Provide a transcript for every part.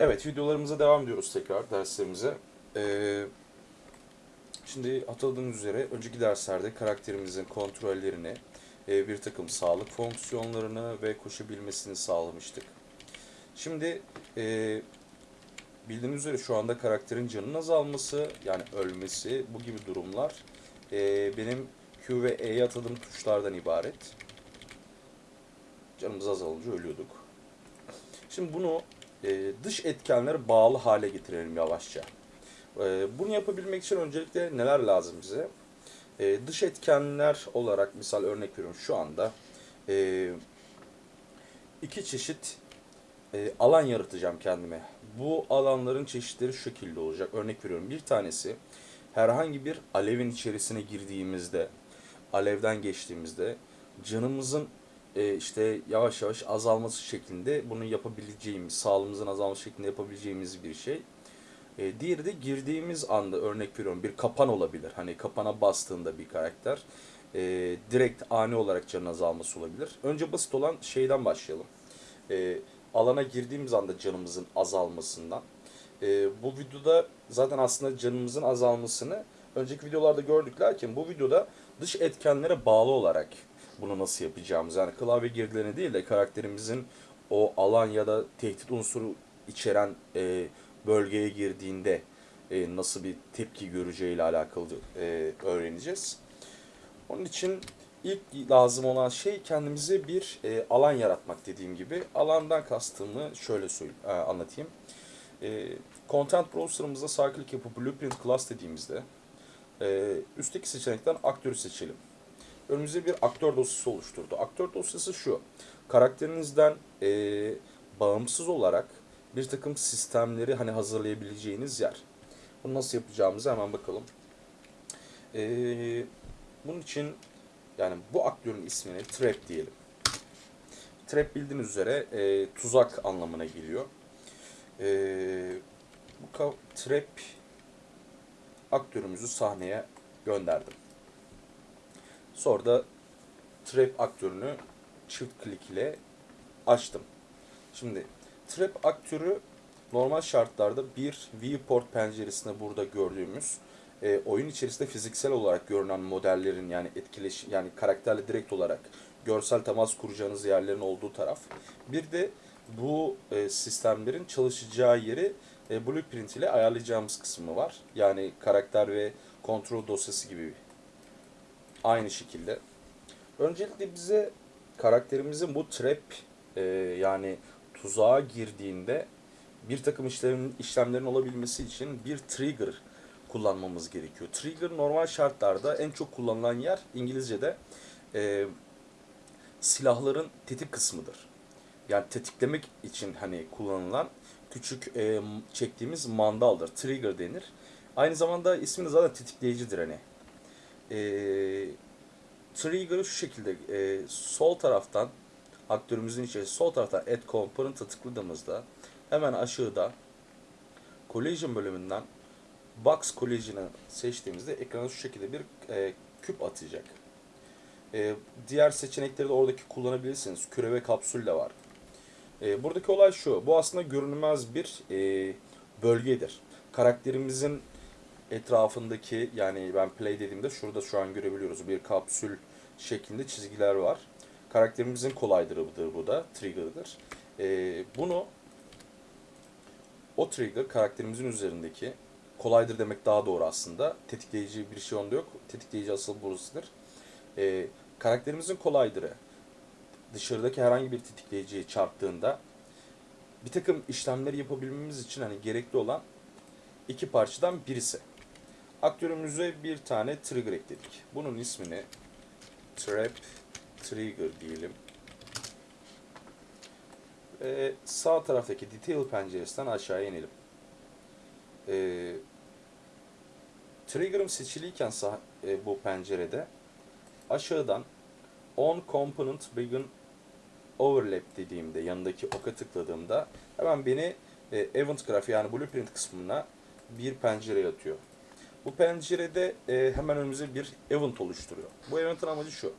Evet videolarımıza devam ediyoruz tekrar derslerimize. Ee, şimdi hatırladığınız üzere önceki derslerde karakterimizin kontrollerini, e, bir takım sağlık fonksiyonlarını ve koşabilmesini sağlamıştık. Şimdi e, bildiğiniz üzere şu anda karakterin canının azalması yani ölmesi bu gibi durumlar e, benim Q ve E'ye atadığım tuşlardan ibaret. Canımız azalınca ölüyorduk. Şimdi bunu e, dış etkenlere bağlı hale getirelim yavaşça. E, bunu yapabilmek için öncelikle neler lazım bize? E, dış etkenler olarak misal örnek veriyorum şu anda iki çeşit alan yaratacağım kendime. Bu alanların çeşitleri şu şekilde olacak. Örnek veriyorum bir tanesi herhangi bir alevin içerisine girdiğimizde, alevden geçtiğimizde canımızın e, işte yavaş yavaş azalması şeklinde bunu yapabileceğimiz, sağlığımızın azalması şeklinde yapabileceğimiz bir şey. E, diğeri de girdiğimiz anda örnek veriyorum bir kapan olabilir. Hani kapana bastığında bir karakter e, direkt ani olarak canın azalması olabilir. Önce basit olan şeyden başlayalım. E, alana girdiğimiz anda canımızın azalmasından. E, bu videoda zaten aslında canımızın azalmasını önceki videolarda gördük. Lakin bu videoda dış etkenlere bağlı olarak bunu nasıl yapacağımız yani klavye girdilerine değil de karakterimizin o alan ya da tehdit unsuru içeren e, bölgeye girdiğinde e, nasıl bir tepki göreceğiyle alakalı e, öğreneceğiz. Onun için ilk lazım olan şey kendimize bir e, alan yaratmak dediğim gibi. Alandan kastımı şöyle söyleyeyim, e, anlatayım. E, Content Browser'ımızda sağ klik yapıp Blueprint Class dediğimizde e, üstteki seçenekten aktörü seçelim önümüze bir aktör dosyası oluşturdu. Aktör dosyası şu. Karakterinizden e, bağımsız olarak bir takım sistemleri hani hazırlayabileceğiniz yer. Bunu nasıl yapacağımızı hemen bakalım. E, bunun için yani bu aktörün ismini trap diyelim. Trap bildiğiniz üzere e, tuzak anlamına geliyor. E, bu trap aktörümüzü sahneye gönderdim. Sonra da trap aktörünü çift klik ile açtım. Şimdi trap aktörü normal şartlarda bir viewport penceresinde burada gördüğümüz e, oyun içerisinde fiziksel olarak görünen modellerin yani etkileş yani karakterle direkt olarak görsel temas kuracağınız yerlerin olduğu taraf. Bir de bu e, sistemlerin çalışacağı yeri e, blueprint ile ayarlayacağımız kısmı var. Yani karakter ve kontrol dosyası gibi aynı şekilde. Öncelikle bize karakterimizin bu trap e, yani tuzağa girdiğinde bir takım işlemin, işlemlerin olabilmesi için bir trigger kullanmamız gerekiyor. Trigger normal şartlarda en çok kullanılan yer İngilizce'de e, silahların tetik kısmıdır. Yani tetiklemek için hani kullanılan küçük e, çektiğimiz mandaldır. Trigger denir. Aynı zamanda ismi de zaten tetikleyicidir hani e, trigger'ı şu şekilde e, sol taraftan aktörümüzün içerisinde sol taraftan add component'a tıkladığımızda hemen aşağıda collision bölümünden box collision'ı seçtiğimizde ekrana şu şekilde bir e, küp atacak. E, diğer seçenekleri de oradaki kullanabilirsiniz. Küre ve kapsül de var. E, buradaki olay şu. Bu aslında görünmez bir e, bölgedir. Karakterimizin etrafındaki yani ben play dediğimde şurada şu an görebiliyoruz bir kapsül şeklinde çizgiler var. Karakterimizin kolaydırıdır bu da, trigger'dır. Ee, bunu o trigger karakterimizin üzerindeki kolaydır demek daha doğru aslında. Tetikleyici bir şey onda yok. Tetikleyici asıl burasıdır. Ee, karakterimizin kolaydırı dışarıdaki herhangi bir tetikleyiciye çarptığında bir takım işlemleri yapabilmemiz için hani gerekli olan iki parçadan birisi. Aktörümüze bir tane trigger ekledik. Bunun ismini trap trigger diyelim. Ve sağ taraftaki detail penceresinden aşağıya inelim. Ee, trigger'ım seçiliyken sağ, e, bu pencerede aşağıdan on component begin overlap dediğimde yanındaki oka tıkladığımda hemen beni e, event graph yani blueprint kısmına bir pencere atıyor. Bu pencerede e, hemen önümüze bir event oluşturuyor. Bu event'in amacı şu.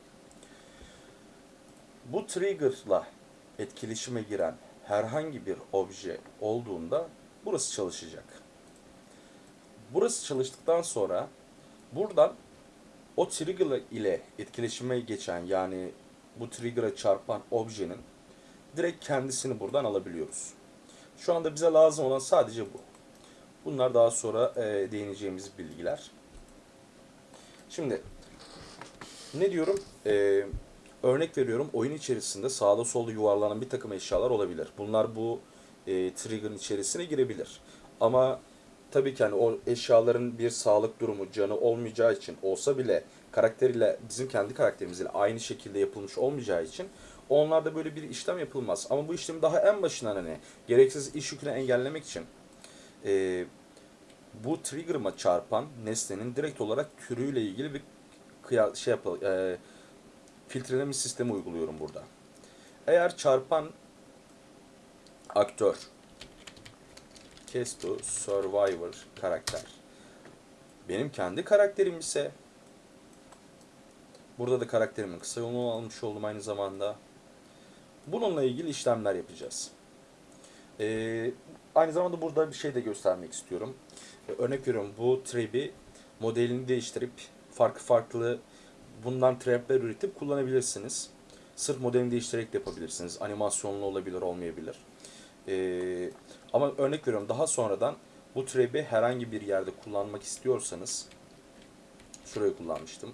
Bu trigger'la etkileşime giren herhangi bir obje olduğunda burası çalışacak. Burası çalıştıktan sonra buradan o trigger ile etkileşime geçen yani bu trigger'a çarpan objenin direkt kendisini buradan alabiliyoruz. Şu anda bize lazım olan sadece bu. Bunlar daha sonra e, değineceğimiz bilgiler. Şimdi ne diyorum? E, örnek veriyorum oyun içerisinde sağda solda yuvarlanan bir takım eşyalar olabilir. Bunlar bu e, trigger'ın içerisine girebilir. Ama tabii ki hani o eşyaların bir sağlık durumu, canı olmayacağı için olsa bile karakteriyle bizim kendi karakterimizle aynı şekilde yapılmış olmayacağı için onlarda böyle bir işlem yapılmaz. Ama bu işlemi daha en başından hani gereksiz iş yükünü engellemek için e, bu trigger'ıma çarpan nesnenin direkt olarak türüyle ilgili bir şey yapalım, e, filtreleme sistemi uyguluyorum burada. Eğer çarpan aktör Kesto Survivor karakter benim kendi karakterim ise burada da karakterimin kısa yolunu almış oldum aynı zamanda. Bununla ilgili işlemler yapacağız. Ee, aynı zamanda burada bir şey de göstermek istiyorum. Ee, örnek veriyorum bu trap'i modelini değiştirip farklı farklı bundan trap'ler üretip kullanabilirsiniz. Sırf modelini değiştirerek de yapabilirsiniz. Animasyonlu olabilir, olmayabilir. Ee, ama örnek veriyorum daha sonradan bu trap'i herhangi bir yerde kullanmak istiyorsanız şurayı kullanmıştım.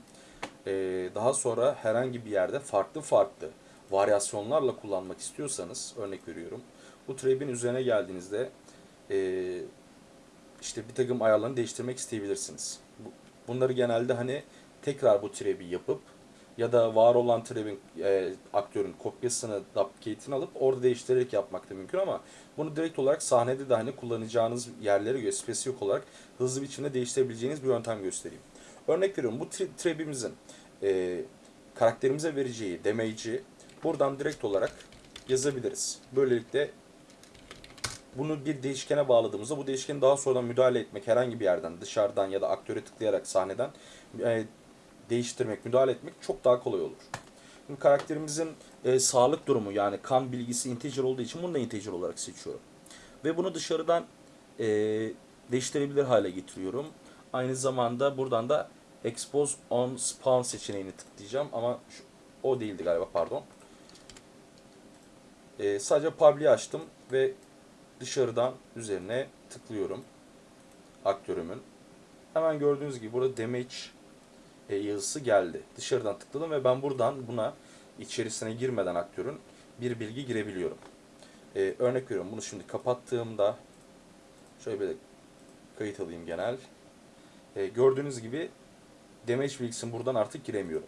Ee, daha sonra herhangi bir yerde farklı farklı varyasyonlarla kullanmak istiyorsanız örnek veriyorum. Bu trap'in üzerine geldiğinizde e, işte bir takım ayarlarını değiştirmek isteyebilirsiniz. Bu, bunları genelde hani tekrar bu trap'i yapıp ya da var olan trap'in e, aktörün kopyasını, duplicate'ini alıp orada değiştirerek yapmak da mümkün ama bunu direkt olarak sahnede de hani kullanacağınız yerlere göre spesifik olarak hızlı biçimde değiştirebileceğiniz bir yöntem göstereyim. Örnek veriyorum bu trap'imizin e, karakterimize vereceği damage'i buradan direkt olarak yazabiliriz. Böylelikle bunu bir değişkene bağladığımızda bu değişkeni daha sonradan müdahale etmek herhangi bir yerden dışarıdan ya da aktöre tıklayarak sahneden e, değiştirmek, müdahale etmek çok daha kolay olur. Şimdi karakterimizin e, sağlık durumu yani kan bilgisi integer olduğu için bunu da integer olarak seçiyorum. Ve bunu dışarıdan e, değiştirebilir hale getiriyorum. Aynı zamanda buradan da expose on spawn seçeneğini tıklayacağım ama şu, o değildi galiba pardon. E, sadece public'i açtım ve dışarıdan üzerine tıklıyorum aktörümün. Hemen gördüğünüz gibi burada damage e, yazısı geldi. Dışarıdan tıkladım ve ben buradan buna içerisine girmeden aktörün bir bilgi girebiliyorum. E, örnek veriyorum bunu şimdi kapattığımda şöyle bir kayıt alayım genel. E, gördüğünüz gibi damage bilgisini buradan artık giremiyorum.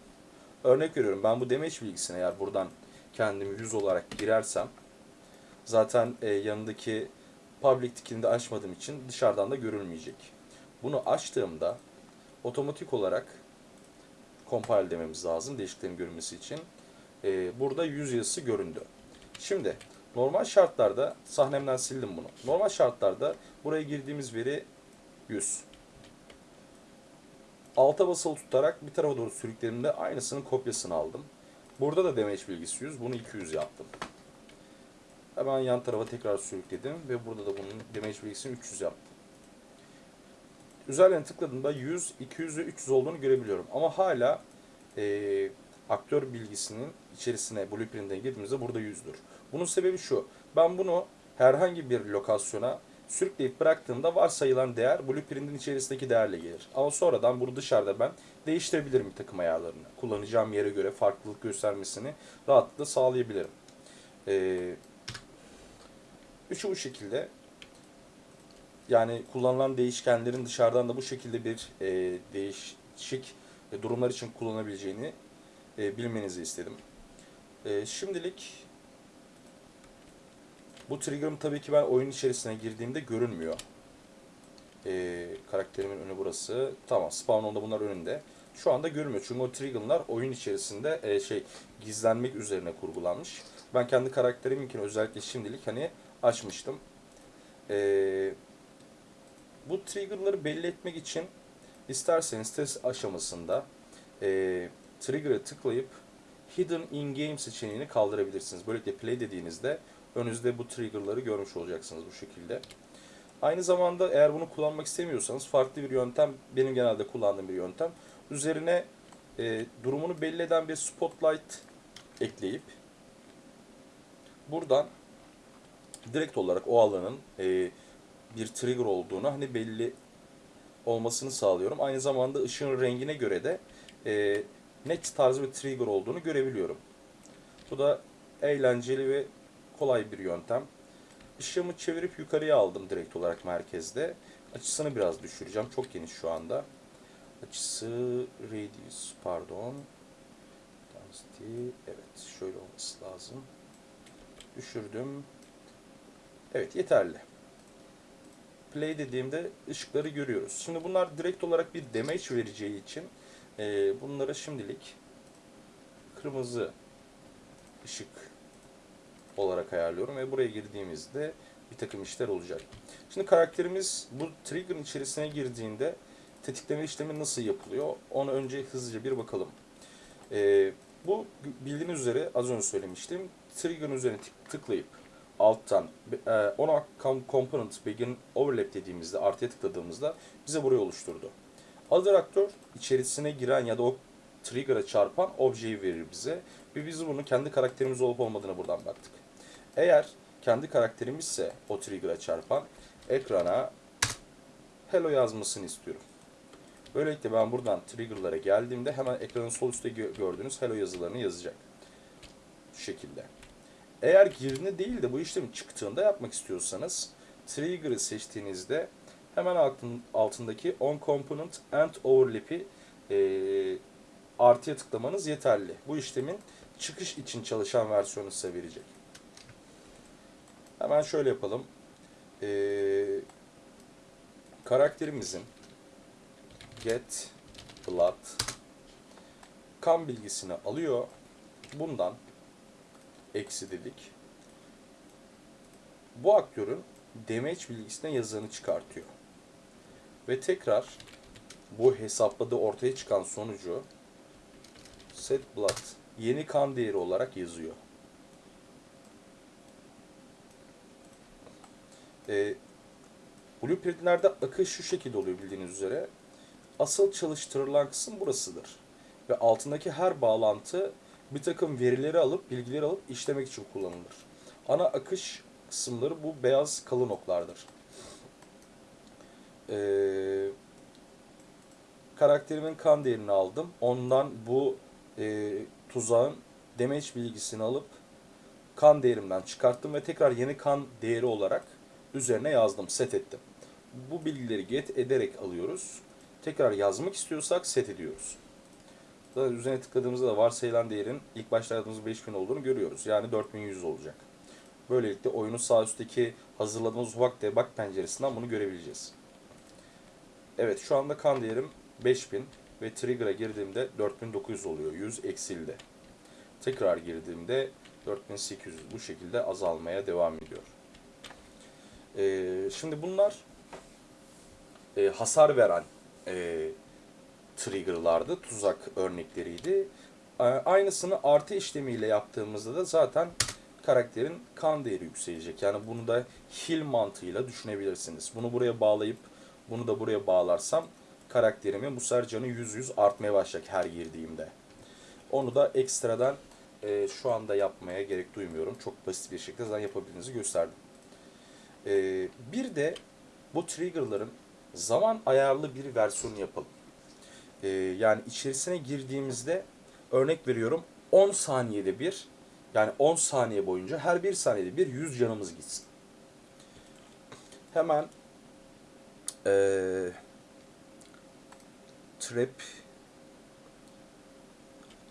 Örnek veriyorum ben bu damage bilgisine eğer buradan kendimi 100 olarak girersem zaten e, yanındaki public tickini de açmadığım için dışarıdan da görülmeyecek. Bunu açtığımda otomatik olarak compile dememiz lazım değişikliklerin görünmesi için. Ee, burada yüz yazısı göründü. Şimdi normal şartlarda sahnemden sildim bunu. Normal şartlarda buraya girdiğimiz veri 100. Alta basılı tutarak bir tarafa doğru sürüklediğimde aynısının kopyasını aldım. Burada da damage bilgisi 100. Bunu 200 yaptım. Hemen yan tarafa tekrar sürükledim ve burada da bunun damage bilgisini 300 yaptım. Üzerlerine tıkladığımda 100, 200 ve 300 olduğunu görebiliyorum. Ama hala e, aktör bilgisinin içerisine blueprint'e girdiğimizde burada 100'dür. Bunun sebebi şu. Ben bunu herhangi bir lokasyona sürükleyip bıraktığımda varsayılan değer blueprint'in içerisindeki değerle gelir. Ama sonradan bunu dışarıda ben değiştirebilirim takım ayarlarını. Kullanacağım yere göre farklılık göstermesini rahatlıkla sağlayabilirim. Ee, üçü bu şekilde yani kullanılan değişkenlerin dışarıdan da bu şekilde bir e, değişik durumlar için kullanabileceğini e, bilmenizi istedim. E, şimdilik bu trigger'ım tabii ki ben oyun içerisine girdiğimde görünmüyor. E, karakterimin önü burası. Tamam spawn onda bunlar önünde. Şu anda görünmüyor çünkü o trigger'lar oyun içerisinde e, şey gizlenmek üzerine kurgulanmış. Ben kendi karakteriminkini özellikle şimdilik hani açmıştım. Eee bu trigger'ları belli etmek için isterseniz test aşamasında e, trigger'ı tıklayıp Hidden in Game seçeneğini kaldırabilirsiniz. Böylelikle play dediğinizde önünüzde bu triggerları görmüş olacaksınız bu şekilde. Aynı zamanda eğer bunu kullanmak istemiyorsanız farklı bir yöntem, benim genelde kullandığım bir yöntem. Üzerine e, durumunu belli eden bir spotlight ekleyip buradan direkt olarak o alanın e, bir trigger olduğunu hani belli olmasını sağlıyorum. Aynı zamanda ışığın rengine göre de e, net tarzı bir trigger olduğunu görebiliyorum. Bu da eğlenceli ve kolay bir yöntem. Işığımı çevirip yukarıya aldım direkt olarak merkezde. Açısını biraz düşüreceğim. Çok geniş şu anda. Açısı radius pardon. Density evet şöyle olması lazım. Düşürdüm. Evet yeterli. Play dediğimde ışıkları görüyoruz. Şimdi bunlar direkt olarak bir damage vereceği için e, bunlara şimdilik kırmızı ışık olarak ayarlıyorum ve buraya girdiğimizde bir takım işler olacak. Şimdi karakterimiz bu trigger'ın içerisine girdiğinde tetikleme işlemi nasıl yapılıyor? Onu önce hızlıca bir bakalım. Ee, bu bildiğiniz üzere az önce söylemiştim. Trigger'ın üzerine tık- tıklayıp alttan e, ona com- component begin overlap dediğimizde artıya tıkladığımızda bize burayı oluşturdu. Other aktör içerisine giren ya da o trigger'a çarpan objeyi verir bize. Ve biz bunu kendi karakterimiz olup olmadığına buradan baktık. Eğer kendi karakterimizse o trigger'a çarpan ekrana hello yazmasını istiyorum. Böylelikle ben buradan trigger'lara geldiğimde hemen ekranın sol üstte gö- gördüğünüz hello yazılarını yazacak. Şu şekilde. Eğer girdiğinde değil de bu işlemin çıktığında yapmak istiyorsanız trigger'ı seçtiğinizde hemen altın, altındaki on component and overlap'i eee artıya tıklamanız yeterli. Bu işlemin çıkış için çalışan versiyonu size verecek. Hemen şöyle yapalım. Ee, karakterimizin get blood kan bilgisini alıyor. Bundan eksi dedik. Bu aktörün damage bilgisine yazanı çıkartıyor. Ve tekrar bu hesapladığı ortaya çıkan sonucu set blood yeni kan değeri olarak yazıyor. E, blueprintlerde akış şu şekilde oluyor bildiğiniz üzere. Asıl çalıştırılan kısım burasıdır. Ve altındaki her bağlantı bir takım verileri alıp, bilgileri alıp işlemek için kullanılır. Ana akış kısımları bu beyaz kalın oklardır. Ee, karakterimin kan değerini aldım. Ondan bu e, tuzağın damage bilgisini alıp kan değerimden çıkarttım ve tekrar yeni kan değeri olarak üzerine yazdım, set ettim. Bu bilgileri get ederek alıyoruz. Tekrar yazmak istiyorsak set ediyoruz. Zaten üzerine tıkladığımızda da varsayılan değerin ilk başta yazdığımız 5000 olduğunu görüyoruz. Yani 4100 olacak. Böylelikle oyunun sağ üstteki hazırladığımız ufak debug penceresinden bunu görebileceğiz. Evet şu anda kan değerim 5000 ve trigger'a girdiğimde 4900 oluyor. 100 eksildi. Tekrar girdiğimde 4800 bu şekilde azalmaya devam ediyor. Ee, şimdi bunlar e, hasar veren e, triggerlardı, tuzak örnekleriydi. E, aynısını artı işlemiyle yaptığımızda da zaten karakterin kan değeri yükselecek. Yani bunu da heal mantığıyla düşünebilirsiniz. Bunu buraya bağlayıp bunu da buraya bağlarsam karakterimin bu sefer canı 100-100 artmaya başlayacak her girdiğimde. Onu da ekstradan e, şu anda yapmaya gerek duymuyorum. Çok basit bir şekilde zaten yapabildiğinizi gösterdim. E, bir de bu triggerların zaman ayarlı bir versiyonu yapalım. E, yani içerisine girdiğimizde örnek veriyorum 10 saniyede bir yani 10 saniye boyunca her bir saniyede bir 100 canımız gitsin. Hemen eee trap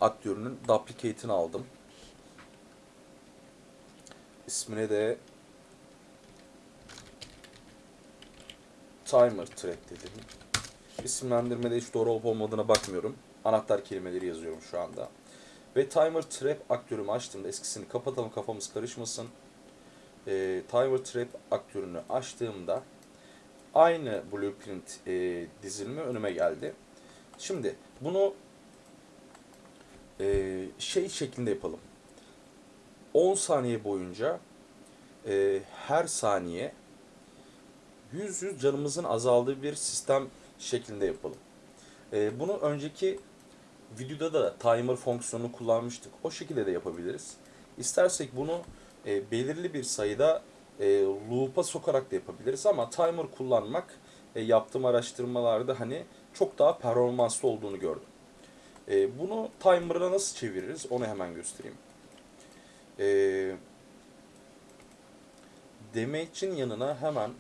aktörünün duplicate'ini aldım. İsmine de timer trap dedim. İsimlendirmede hiç doğru olup olmadığına bakmıyorum. Anahtar kelimeleri yazıyorum şu anda. Ve timer trap aktörümü açtığımda eskisini kapatalım kafamız karışmasın. Ee, timer trap aktörünü açtığımda aynı blueprint e, dizilimi önüme geldi. Şimdi bunu e, şey şeklinde yapalım. 10 saniye boyunca e, her saniye 100 100 canımızın azaldığı bir sistem şeklinde yapalım. E, bunu önceki videoda da timer fonksiyonunu kullanmıştık. O şekilde de yapabiliriz. İstersek bunu e, belirli bir sayıda e, loop'a sokarak da yapabiliriz ama timer kullanmak e, yaptığım araştırmalarda hani çok daha performanslı olduğunu gördüm. E, bunu timer'a nasıl çeviririz onu hemen göstereyim. E, damage'in yanına hemen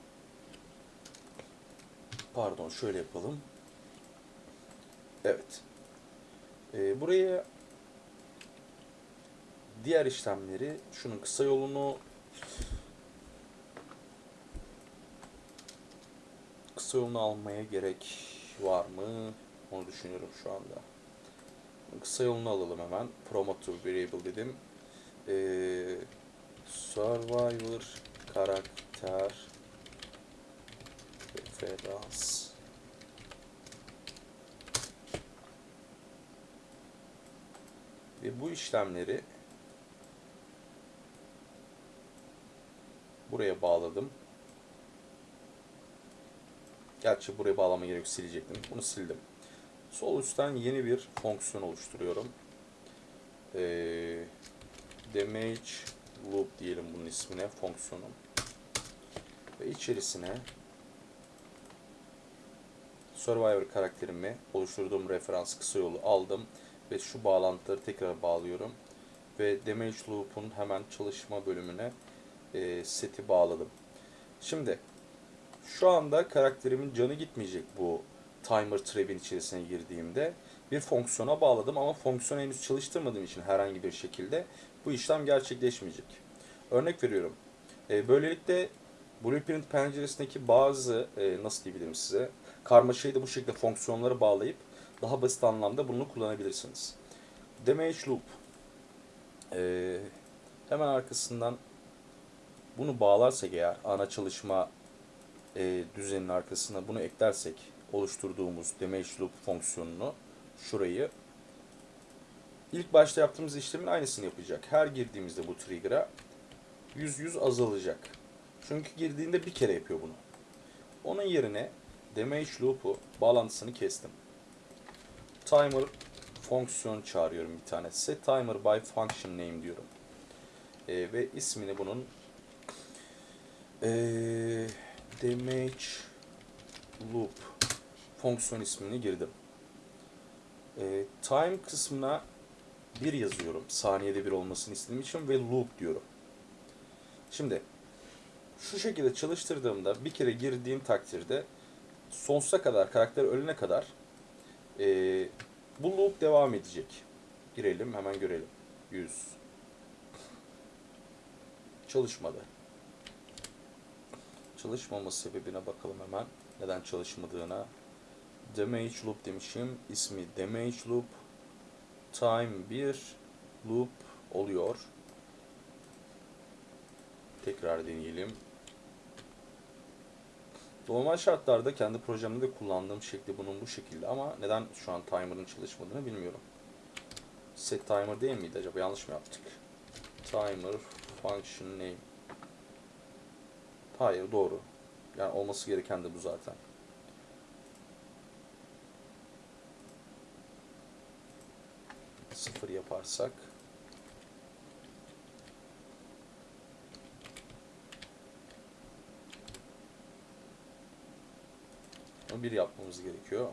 pardon şöyle yapalım. Evet. E, buraya diğer işlemleri şunun kısa yolunu kısa yolunu almaya gerek var mı? Onu düşünüyorum şu anda. Kısa yolunu alalım hemen. Promoter variable dedim. Ee, Survivor karakter referans ve bu işlemleri buraya bağladım. Gerçi buraya bağlama gerek silecektim. Bunu sildim. Sol üstten yeni bir fonksiyon oluşturuyorum. Ee, damage loop diyelim bunun ismine fonksiyonum. Ve içerisine Survivor karakterimi oluşturduğum referans kısa yolu aldım ve şu bağlantıları tekrar bağlıyorum. Ve damage loop'un hemen çalışma bölümüne e, seti bağladım. Şimdi şu anda karakterimin canı gitmeyecek bu timer trap'in içerisine girdiğimde. Bir fonksiyona bağladım ama fonksiyonu henüz çalıştırmadığım için herhangi bir şekilde bu işlem gerçekleşmeyecek. Örnek veriyorum. E, böylelikle Blueprint penceresindeki bazı, e, nasıl diyebilirim size, karmaşayı da bu şekilde fonksiyonlara bağlayıp daha basit anlamda bunu kullanabilirsiniz. Damage Loop. E, hemen arkasından bunu bağlarsak eğer ana çalışma e, düzeninin arkasına bunu eklersek oluşturduğumuz damage loop fonksiyonunu şurayı ilk başta yaptığımız işlemin aynısını yapacak. Her girdiğimizde bu trigger'a 100 100 azalacak. Çünkü girdiğinde bir kere yapıyor bunu. Onun yerine damage loop'u bağlantısını kestim. Timer fonksiyon çağırıyorum bir tane. Set timer by function name diyorum. E, ve ismini bunun eee damage loop fonksiyon ismini girdim. E, time kısmına bir yazıyorum. Saniyede bir olmasını istediğim için ve loop diyorum. Şimdi şu şekilde çalıştırdığımda bir kere girdiğim takdirde sonsuza kadar karakter ölene kadar e, bu loop devam edecek. Girelim hemen görelim. 100 çalışmadı çalışmama sebebine bakalım hemen. Neden çalışmadığına. Damage loop demişim. İsmi damage loop. Time 1 loop oluyor. Tekrar deneyelim. Normal şartlarda kendi projemde de kullandığım şekli bunun bu şekilde ama neden şu an timer'ın çalışmadığını bilmiyorum. Set timer değil miydi acaba? Yanlış mı yaptık? Timer function name Hayır doğru. Yani olması gereken de bu zaten. Sıfır yaparsak bir yapmamız gerekiyor.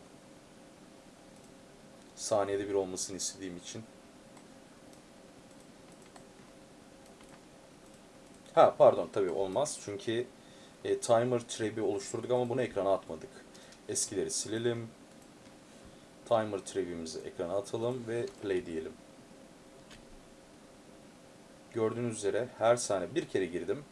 Saniyede bir olmasını istediğim için. Ha pardon tabii olmaz. Çünkü e, timer trap'i oluşturduk ama bunu ekrana atmadık. Eskileri silelim. Timer trap'imizi ekrana atalım ve play diyelim. Gördüğünüz üzere her saniye bir kere girdim.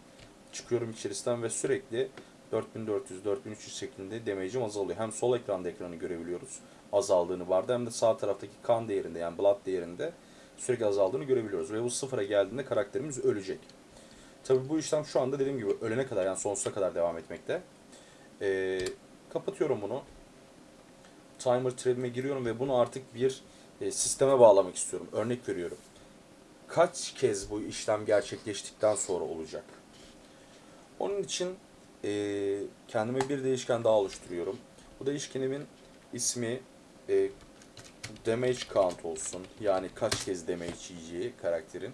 Çıkıyorum içerisinden ve sürekli 4400-4300 şeklinde damage'im azalıyor. Hem sol ekranda ekranı görebiliyoruz. Azaldığını vardı hem de sağ taraftaki kan değerinde yani blood değerinde sürekli azaldığını görebiliyoruz. Ve bu sıfıra geldiğinde karakterimiz ölecek. Tabii bu işlem şu anda dediğim gibi ölene kadar yani sonsuza kadar devam etmekte. Ee, kapatıyorum bunu. Timer thread'ime giriyorum ve bunu artık bir e, sisteme bağlamak istiyorum. Örnek veriyorum. Kaç kez bu işlem gerçekleştikten sonra olacak? Onun için e, kendime bir değişken daha oluşturuyorum. Bu değişkenimin ismi e, damage count olsun. Yani kaç kez damage yiyeceği karakterin.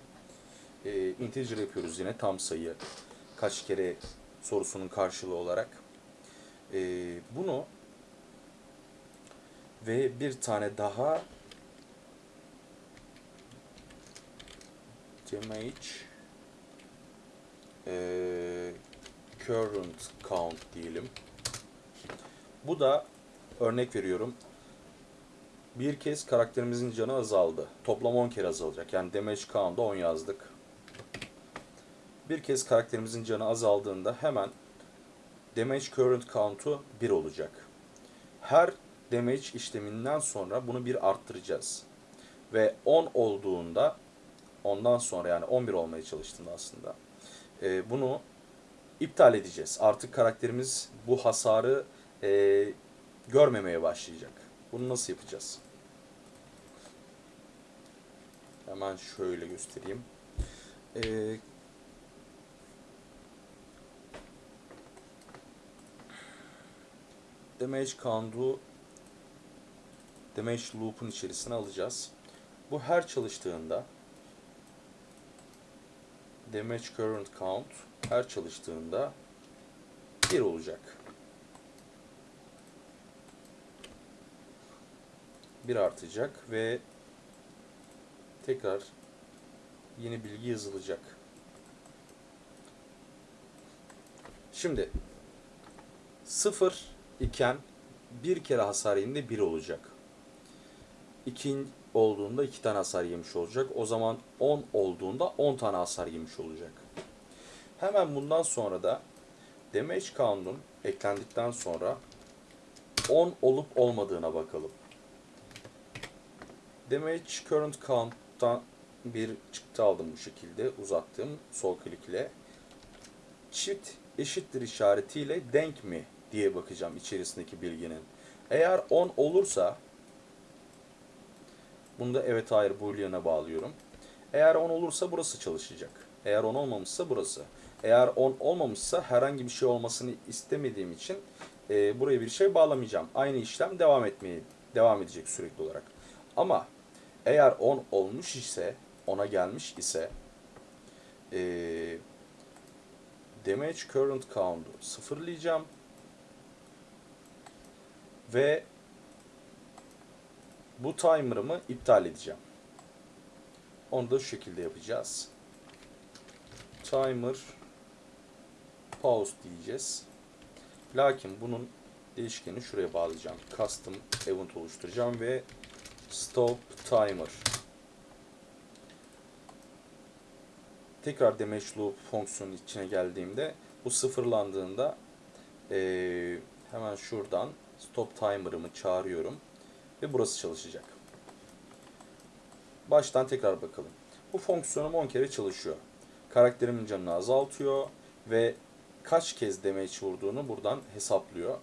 E, integer yapıyoruz yine tam sayı. Kaç kere sorusunun karşılığı olarak. E, bunu ve bir tane daha damage e, current count diyelim. Bu da örnek veriyorum. Bir kez karakterimizin canı azaldı. Toplam 10 kere azalacak. Yani damage count'da 10 yazdık. Bir kez karakterimizin canı azaldığında hemen damage current count'u 1 olacak. Her damage işleminden sonra bunu bir arttıracağız. Ve 10 olduğunda ondan sonra yani 11 olmaya çalıştığında aslında e, bunu iptal edeceğiz. Artık karakterimiz bu hasarı e, görmemeye başlayacak. Bunu nasıl yapacağız? Hemen şöyle göstereyim. E, damage count'u damage loop'un içerisine alacağız. Bu her çalıştığında damage current count her çalıştığında 1 olacak. 1 artacak ve tekrar yeni bilgi yazılacak. Şimdi 0 iken bir kere hasar yediğinde 1 olacak. 2 olduğunda 2 tane hasar yemiş olacak. O zaman 10 olduğunda 10 tane hasar yemiş olacak. Hemen bundan sonra da damage count'un eklendikten sonra 10 olup olmadığına bakalım. Damage current count'tan bir çıktı aldım bu şekilde uzattım sol klik ile. Çift eşittir işaretiyle denk mi diye bakacağım içerisindeki bilginin. Eğer 10 olursa bunu da evet hayır boolean'a bağlıyorum. Eğer 10 olursa burası çalışacak. Eğer 10 olmamışsa burası. Eğer 10 olmamışsa herhangi bir şey olmasını istemediğim için e, buraya bir şey bağlamayacağım. Aynı işlem devam etmeye devam edecek sürekli olarak. Ama eğer 10 olmuş ise, 10'a gelmiş ise e, damage current count'u sıfırlayacağım. Ve bu timer'ımı iptal edeceğim. Onu da şu şekilde yapacağız. Timer pause diyeceğiz. Lakin bunun değişkeni şuraya bağlayacağım. Custom event oluşturacağım ve stop timer. Tekrar damage loop fonksiyonu içine geldiğimde bu sıfırlandığında ee, hemen şuradan stop timer'ımı çağırıyorum ve burası çalışacak. Baştan tekrar bakalım. Bu fonksiyonum 10 kere çalışıyor. Karakterimin canını azaltıyor ve kaç kez damage vurduğunu buradan hesaplıyor.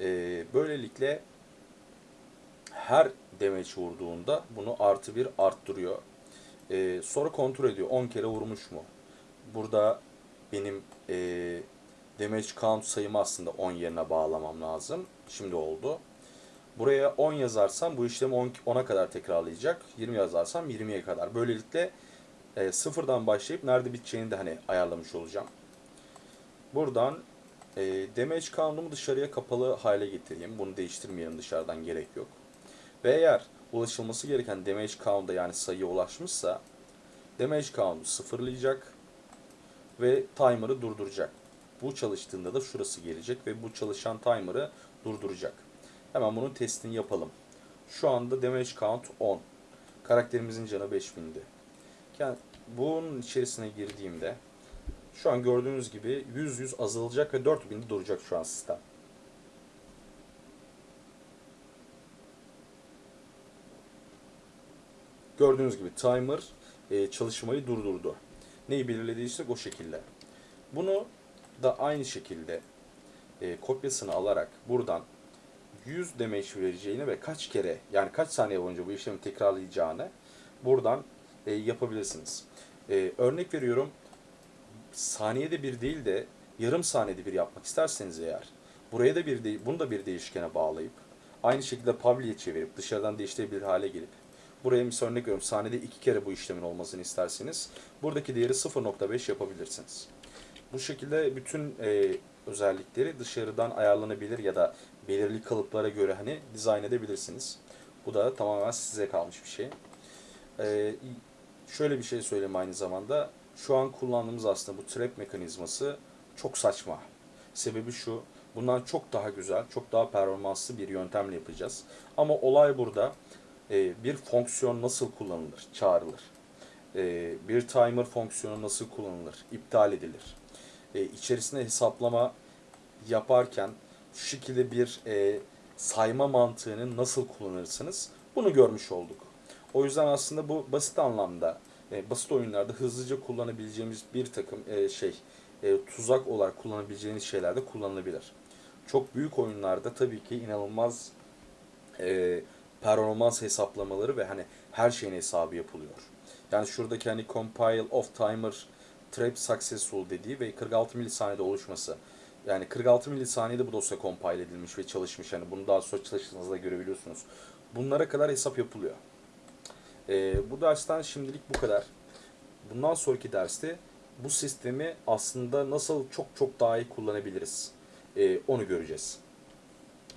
Ee, böylelikle her damage vurduğunda bunu artı bir arttırıyor. Ee, sonra kontrol ediyor 10 kere vurmuş mu? Burada benim e, damage count sayımı aslında 10 yerine bağlamam lazım. Şimdi oldu. Buraya 10 yazarsam bu işlemi 10'a kadar tekrarlayacak. 20 yazarsam 20'ye kadar. Böylelikle e, sıfırdan başlayıp nerede biteceğini de hani ayarlamış olacağım. Buradan e, damage count'umu dışarıya kapalı hale getireyim. Bunu değiştirmeyelim dışarıdan gerek yok. Ve eğer ulaşılması gereken damage count'a yani sayıya ulaşmışsa damage count'u sıfırlayacak ve timer'ı durduracak. Bu çalıştığında da şurası gelecek ve bu çalışan timer'ı durduracak. Hemen bunun testini yapalım. Şu anda damage count 10. Karakterimizin canı 5000'di. Yani bunun içerisine girdiğimde şu an gördüğünüz gibi 100 100 azalacak ve 4000'de duracak şu an sistem. Gördüğünüz gibi timer e, çalışmayı durdurdu. Neyi belirlediysek o şekilde. Bunu da aynı şekilde e, kopyasını alarak buradan 100 damage vereceğini ve kaç kere yani kaç saniye boyunca bu işlemi tekrarlayacağını buradan e, yapabilirsiniz. E, örnek veriyorum saniyede bir değil de yarım saniyede bir yapmak isterseniz eğer buraya da bir de, bunu da bir değişkene bağlayıp aynı şekilde public'e çevirip dışarıdan değiştirebilir hale gelip buraya misal örnek veriyorum saniyede iki kere bu işlemin olmasını isterseniz buradaki değeri 0.5 yapabilirsiniz. Bu şekilde bütün e, özellikleri dışarıdan ayarlanabilir ya da belirli kalıplara göre hani dizayn edebilirsiniz. Bu da tamamen size kalmış bir şey. E, şöyle bir şey söyleyeyim aynı zamanda. Şu an kullandığımız aslında bu trap mekanizması çok saçma. Sebebi şu, bundan çok daha güzel, çok daha performanslı bir yöntemle yapacağız. Ama olay burada e, bir fonksiyon nasıl kullanılır, çağrılır. E, bir timer fonksiyonu nasıl kullanılır, iptal edilir. E, içerisinde hesaplama yaparken şu şekilde bir e, sayma mantığını nasıl kullanırsınız bunu görmüş olduk. O yüzden aslında bu basit anlamda, e, basit oyunlarda hızlıca kullanabileceğimiz bir takım e, şey, e, tuzak olarak kullanabileceğiniz şeyler de kullanılabilir. Çok büyük oyunlarda tabii ki inanılmaz e, performans hesaplamaları ve hani her şeyin hesabı yapılıyor. Yani şuradaki hani compile of timer trap successful dediği ve 46 milisaniyede oluşması. Yani 46 milisaniyede bu dosya compile edilmiş ve çalışmış. Yani bunu daha sonra çalıştığınızda görebiliyorsunuz. Bunlara kadar hesap yapılıyor. E, bu dersten şimdilik bu kadar. Bundan sonraki derste bu sistemi aslında nasıl çok çok daha iyi kullanabiliriz e, onu göreceğiz.